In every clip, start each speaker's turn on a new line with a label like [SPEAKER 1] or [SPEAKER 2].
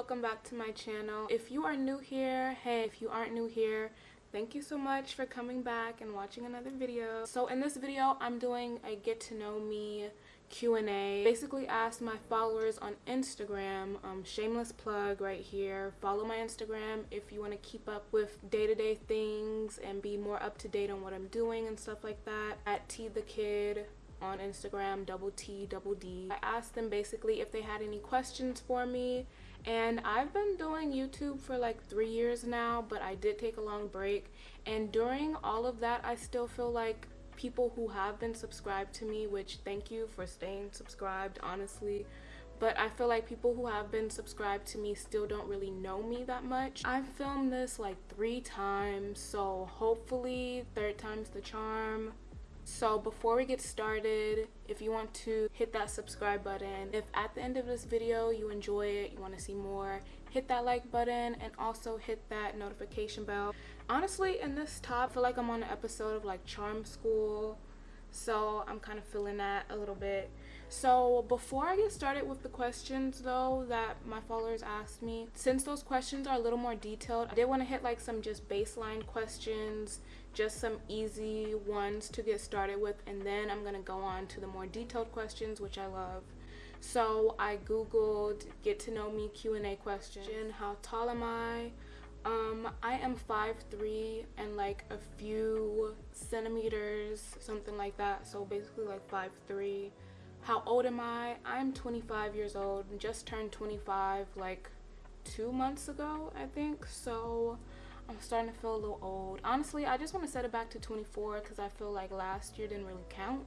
[SPEAKER 1] welcome back to my channel. If you are new here hey if you aren't new here thank you so much for coming back and watching another video. So in this video i'm doing a get to know me q&a basically asked my followers on instagram um, shameless plug right here. Follow my instagram if you want to keep up with day-to-day -day things and be more up to date on what i'm doing and stuff like that. At t the kid on Instagram, double T, double D. I asked them basically if they had any questions for me and I've been doing YouTube for like three years now but I did take a long break and during all of that I still feel like people who have been subscribed to me which thank you for staying subscribed honestly but I feel like people who have been subscribed to me still don't really know me that much. I've filmed this like three times so hopefully third time's the charm so before we get started if you want to hit that subscribe button if at the end of this video you enjoy it you want to see more hit that like button and also hit that notification bell. Honestly in this top I feel like i'm on an episode of like charm school. So i'm kind of feeling that a little bit so before i get started with the questions though that my followers asked me since those questions are a little more detailed i did want to hit like some just baseline questions just some easy ones to get started with and then I'm going to go on to the more detailed questions which I love. So I googled get to know me Q&A question. How tall am I? Um, I am 5'3 and like a few centimeters, something like that. So basically like 5'3. How old am I? I'm 25 years old and just turned 25 like two months ago, I think. So I'm starting to feel a little old. Honestly, I just want to set it back to 24 because I feel like last year didn't really count.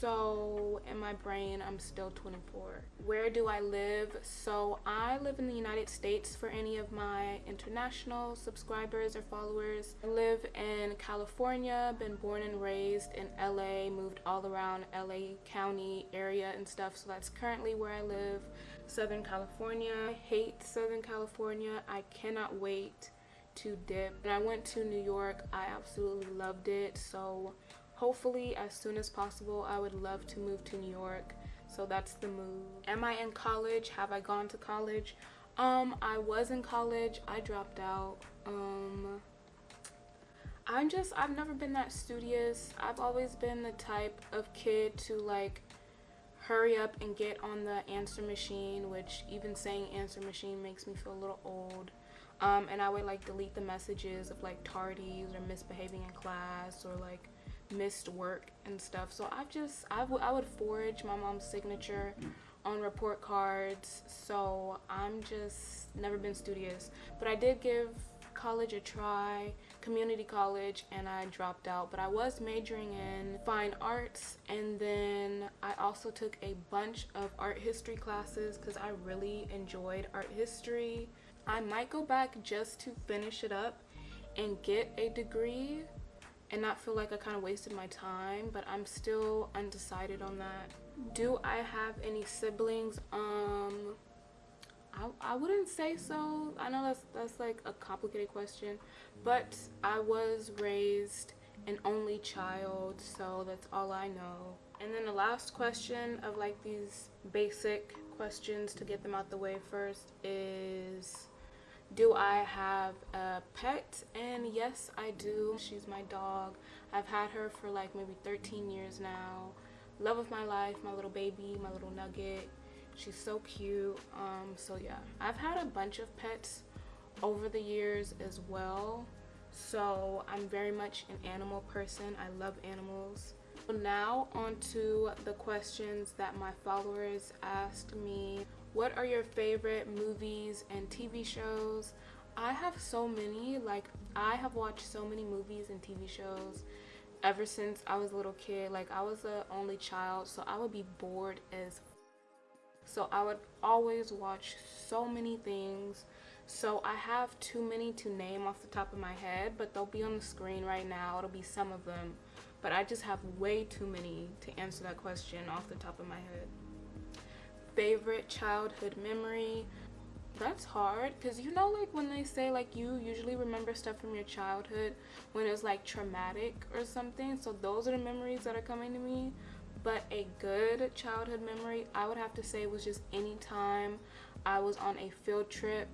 [SPEAKER 1] So in my brain, I'm still 24. Where do I live? So I live in the United States for any of my international subscribers or followers. I live in California, been born and raised in LA, moved all around LA County area and stuff. So that's currently where I live, Southern California. I hate Southern California. I cannot wait to dip and I went to New York I absolutely loved it so hopefully as soon as possible I would love to move to New York. So that's the move. Am I in college? Have I gone to college? Um I was in college. I dropped out. Um I'm just I've never been that studious. I've always been the type of kid to like hurry up and get on the answer machine which even saying answer machine makes me feel a little old. Um, and I would like delete the messages of like tardies or misbehaving in class or like missed work and stuff. So I've just I, I would forge my mom's signature on report cards. So I'm just never been studious. But I did give college a try community college and I dropped out. But I was majoring in fine arts and then I also took a bunch of art history classes because I really enjoyed art history. I might go back just to finish it up and get a degree and not feel like I kind of wasted my time but I'm still undecided on that. Do I have any siblings? Um, I, I wouldn't say so. I know that's, that's like a complicated question but I was raised an only child so that's all I know. And then the last question of like these basic questions to get them out the way first is do I have a pet? And yes, I do. She's my dog. I've had her for like maybe 13 years now. Love of my life, my little baby, my little nugget. She's so cute. Um, so yeah, I've had a bunch of pets over the years as well. So I'm very much an animal person. I love animals. Now on to the questions that my followers asked me what are your favorite movies and TV shows? I have so many, like I have watched so many movies and TV shows ever since I was a little kid. Like I was the only child, so I would be bored as so I would always watch so many things. So I have too many to name off the top of my head, but they'll be on the screen right now. It'll be some of them. But I just have way too many to answer that question off the top of my head. Favorite childhood memory? That's hard because you know like when they say like you usually remember stuff from your childhood when it's like traumatic or something so those are the memories that are coming to me. But a good childhood memory i would have to say was just anytime I was on a field trip.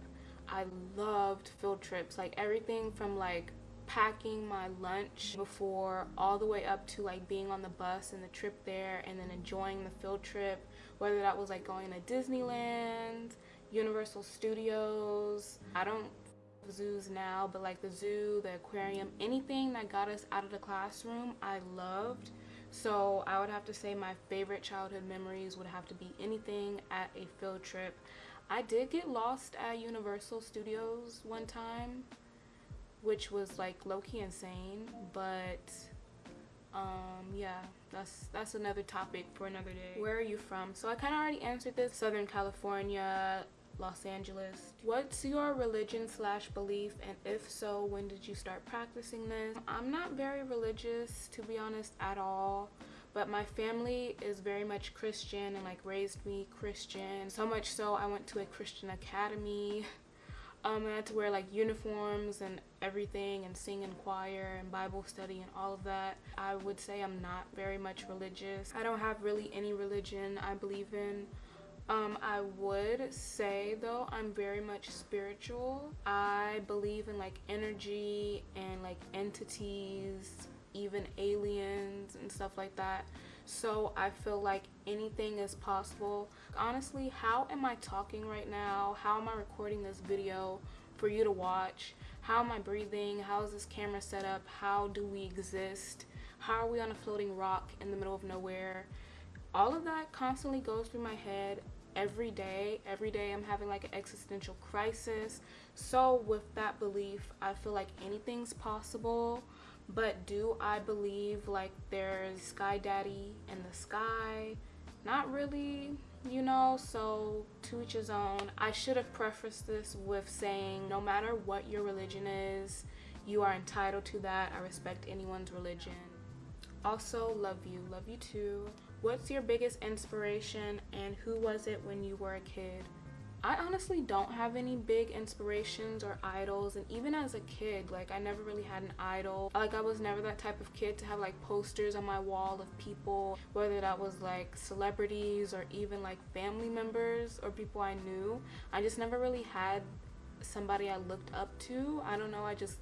[SPEAKER 1] I loved field trips, like everything from like packing my lunch before all the way up to like being on the bus and the trip there and then enjoying the field trip whether that was like going to Disneyland, Universal Studios. I don't zoos now, but like the zoo, the aquarium, anything that got us out of the classroom, I loved. So I would have to say my favorite childhood memories would have to be anything at a field trip. I did get lost at Universal Studios one time, which was like low-key insane, but um yeah that's that's another topic for another day. Where are you from? So i kind of already answered this. Southern california los angeles. What's your religion slash belief? And if so when did you start practicing this? I'm not very religious to be honest at all but my family is very much christian and like raised me christian. So much so i went to a christian academy um, I had to wear like uniforms and everything and sing in choir and Bible study and all of that. I would say I'm not very much religious. I don't have really any religion I believe in. Um, I would say though I'm very much spiritual. I believe in like energy and like entities, even aliens and stuff like that so I feel like anything is possible. Honestly, how am I talking right now? How am I recording this video for you to watch? How am I breathing? How is this camera set up? How do we exist? How are we on a floating rock in the middle of nowhere? All of that constantly goes through my head every day. Every day I'm having like an existential crisis. So with that belief, I feel like anything's possible but do I believe like there's Sky Daddy in the sky? Not really, you know, so to each his own. I should have prefaced this with saying no matter what your religion is, you are entitled to that. I respect anyone's religion. Also, love you. Love you too. What's your biggest inspiration and who was it when you were a kid? I honestly don't have any big inspirations or idols and even as a kid like I never really had an idol. Like I was never that type of kid to have like posters on my wall of people whether that was like celebrities or even like family members or people I knew. I just never really had somebody I looked up to. I don't know I just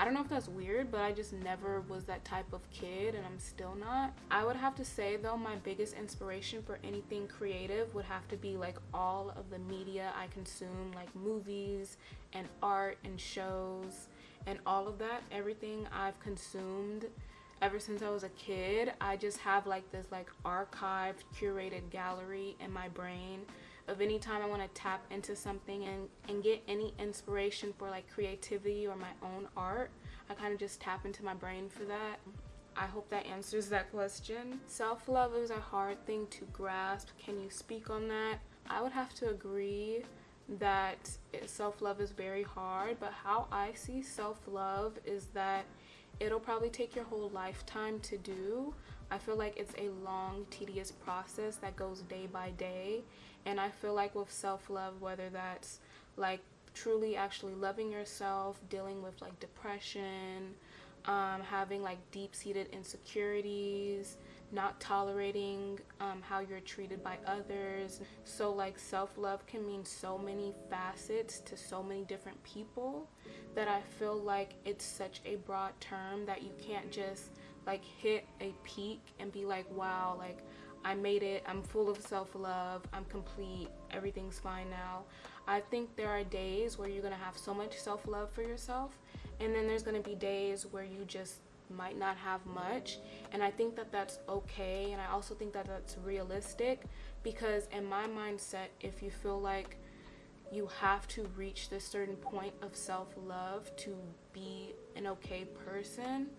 [SPEAKER 1] I don't know if that's weird, but I just never was that type of kid and I'm still not. I would have to say though, my biggest inspiration for anything creative would have to be like all of the media I consume, like movies and art and shows and all of that. Everything I've consumed ever since I was a kid, I just have like this like archived, curated gallery in my brain of any time I want to tap into something and, and get any inspiration for like creativity or my own art, I kind of just tap into my brain for that. I hope that answers that question. Self-love is a hard thing to grasp. Can you speak on that? I would have to agree that self-love is very hard, but how I see self-love is that it'll probably take your whole lifetime to do. I feel like it's a long, tedious process that goes day by day and I feel like with self-love, whether that's like truly actually loving yourself, dealing with like depression, um, having like deep-seated insecurities, not tolerating um, how you're treated by others. So like self-love can mean so many facets to so many different people that I feel like it's such a broad term that you can't just like hit a peak and be like, wow, like I made it, I'm full of self-love, I'm complete, everything's fine now. I think there are days where you're to have so much self-love for yourself and then there's to be days where you just might not have much and I think that that's okay and I also think that that's realistic because in my mindset if you feel like you have to reach this certain point of self-love to be an okay person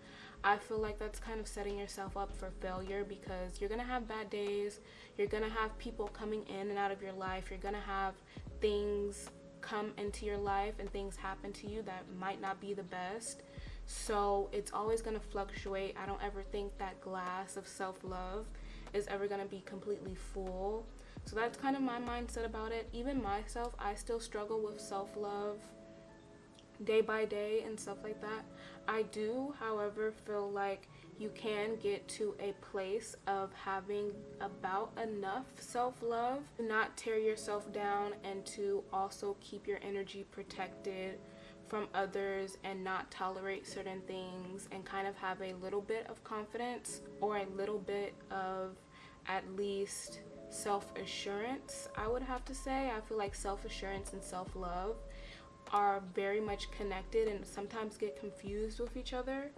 [SPEAKER 1] I feel like that's kind of setting yourself up for failure because you're gonna have bad days, you're gonna have people coming in and out of your life, you're gonna have things come into your life and things happen to you that might not be the best. So it's always gonna fluctuate. I don't ever think that glass of self-love is ever gonna be completely full. So that's kind of my mindset about it. Even myself, I still struggle with self-love day by day and stuff like that. I do, however, feel like you can get to a place of having about enough self-love to not tear yourself down and to also keep your energy protected from others and not tolerate certain things and kind of have a little bit of confidence or a little bit of at least self-assurance I would have to say. I feel like self-assurance and self-love are very much connected and sometimes get confused with each other.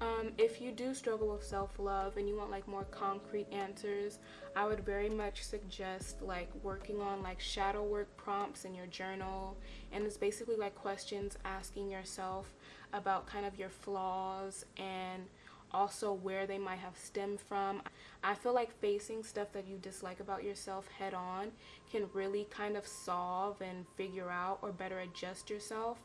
[SPEAKER 1] Um, if you do struggle with self-love and you want like more concrete answers i would very much suggest like working on like shadow work prompts in your journal. And it's basically like questions asking yourself about kind of your flaws and also where they might have stemmed from. I feel like facing stuff that you dislike about yourself head on can really kind of solve and figure out or better adjust yourself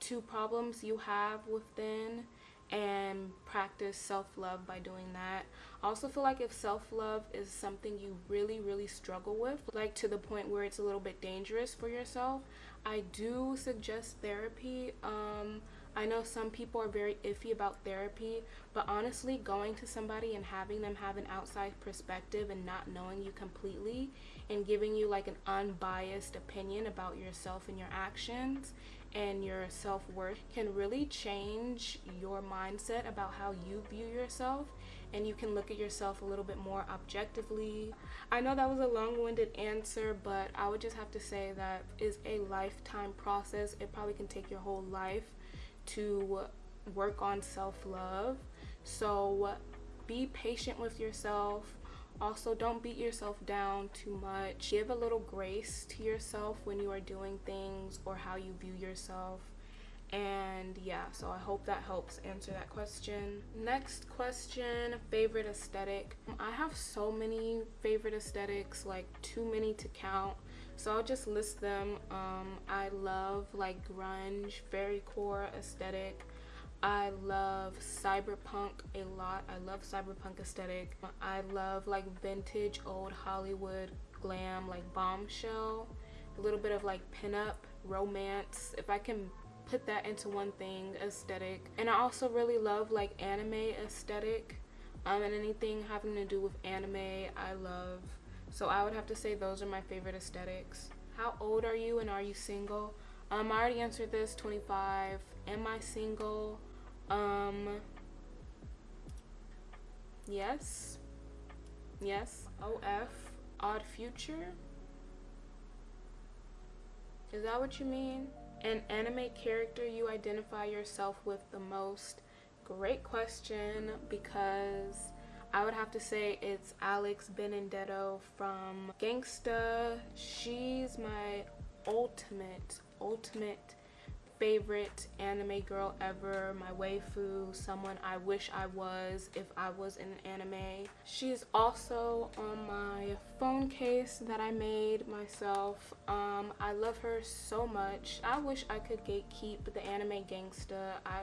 [SPEAKER 1] to problems you have within and practice self-love by doing that. I also feel like if self-love is something you really really struggle with, like to the point where it's a little bit dangerous for yourself, I do suggest therapy. Um, I know some people are very iffy about therapy, but honestly, going to somebody and having them have an outside perspective and not knowing you completely and giving you like an unbiased opinion about yourself and your actions and your self-worth can really change your mindset about how you view yourself and you can look at yourself a little bit more objectively. I know that was a long-winded answer, but I would just have to say that is a lifetime process. It probably can take your whole life to work on self-love. So be patient with yourself also, don't beat yourself down too much. Give a little grace to yourself when you are doing things or how you view yourself. And yeah, so I hope that helps answer that question. Next question, favorite aesthetic. I have so many favorite aesthetics, like too many to count. So I'll just list them. Um, I love like grunge, fairycore aesthetic. I love cyberpunk a lot. I love cyberpunk aesthetic. I love like vintage old Hollywood glam like bombshell. A little bit of like pinup, romance. If I can put that into one thing, aesthetic. And I also really love like anime aesthetic. Um, and anything having to do with anime, I love. So I would have to say those are my favorite aesthetics. How old are you and are you single? Um, I already answered this, 25. Am I single? Um, yes. Yes. OF. Odd future. Is that what you mean? An anime character you identify yourself with the most? Great question because I would have to say it's Alex Benedetto from Gangsta. She's my ultimate, ultimate favorite anime girl ever, my waifu, someone I wish I was if I was in an anime. She's also on my phone case that I made myself. Um, I love her so much. I wish I could gatekeep the anime gangsta. I,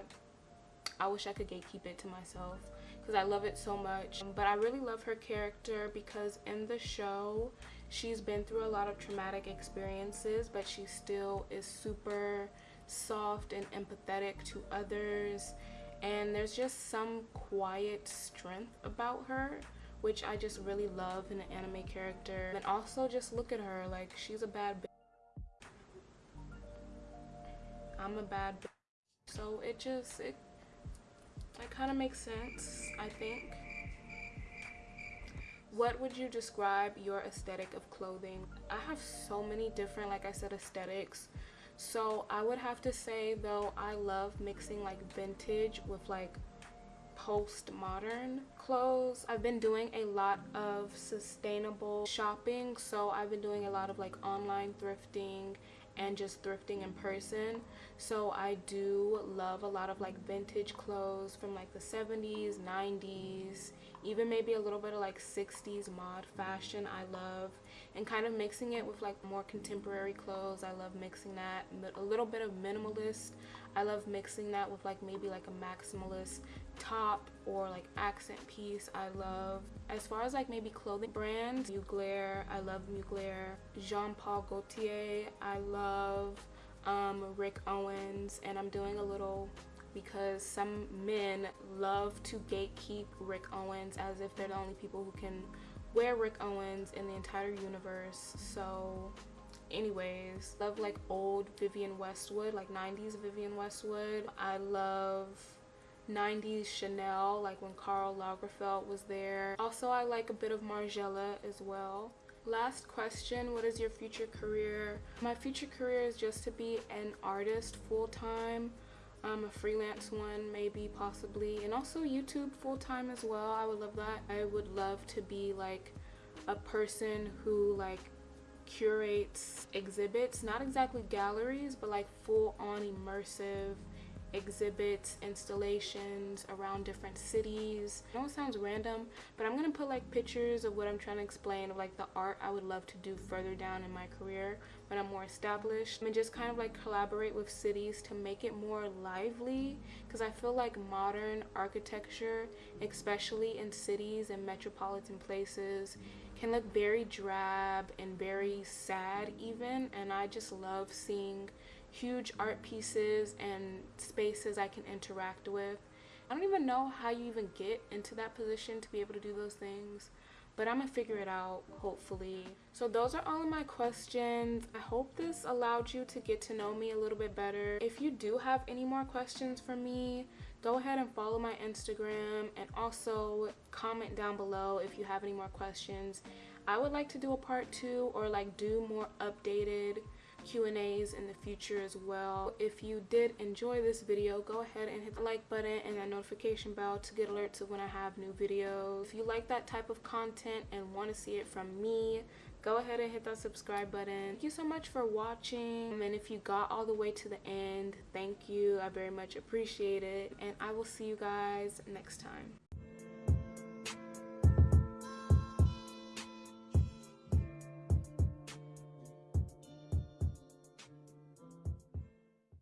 [SPEAKER 1] I wish I could gatekeep it to myself because I love it so much. But I really love her character because in the show, she's been through a lot of traumatic experiences, but she still is super soft and empathetic to others and there's just some quiet strength about her which I just really love in an anime character and also just look at her like she's a bad bitch. I'm a bad bitch. so it just it that kind of makes sense I think. What would you describe your aesthetic of clothing? I have so many different like I said aesthetics. So I would have to say though I love mixing like vintage with like post-modern clothes. I've been doing a lot of sustainable shopping so I've been doing a lot of like online thrifting and just thrifting in person. So I do love a lot of like vintage clothes from like the 70s 90s even maybe a little bit of like 60s mod fashion I love and kind of mixing it with like more contemporary clothes I love mixing that a little bit of minimalist I love mixing that with like maybe like a maximalist top or like accent piece. I love as far as like maybe clothing brands Mugler I love Mugler. Jean Paul Gaultier I love um, Rick Owens. And I'm doing a little because some men love to gatekeep Rick Owens as if they're the only people who can wear Rick Owens in the entire universe. So anyways, love like old Vivienne Westwood, like 90s Vivienne Westwood. I love 90s Chanel, like when Karl Lagerfeld was there. Also, I like a bit of Margiela as well. Last question, what is your future career? My future career is just to be an artist full-time. Um, a freelance one, maybe, possibly. And also YouTube full-time as well. I would love that. I would love to be like a person who like curates exhibits. Not exactly galleries, but like full-on immersive exhibits, installations around different cities. I know it sounds random, but I'm gonna put like pictures of what I'm trying to explain of like the art I would love to do further down in my career when I'm more established and just kind of like collaborate with cities to make it more lively because I feel like modern architecture, especially in cities and metropolitan places, can look very drab and very sad even and I just love seeing huge art pieces and spaces I can interact with. I don't even know how you even get into that position to be able to do those things, but I'm gonna figure it out hopefully. So those are all of my questions. I hope this allowed you to get to know me a little bit better. If you do have any more questions for me, go ahead and follow my Instagram and also comment down below if you have any more questions. I would like to do a part two or like do more updated Q&As in the future as well. If you did enjoy this video, go ahead and hit the like button and that notification bell to get alerts of when I have new videos. If you like that type of content and want to see it from me, go ahead and hit that subscribe button. Thank you so much for watching and if you got all the way to the end, thank you. I very much appreciate it and I will see you guys next time.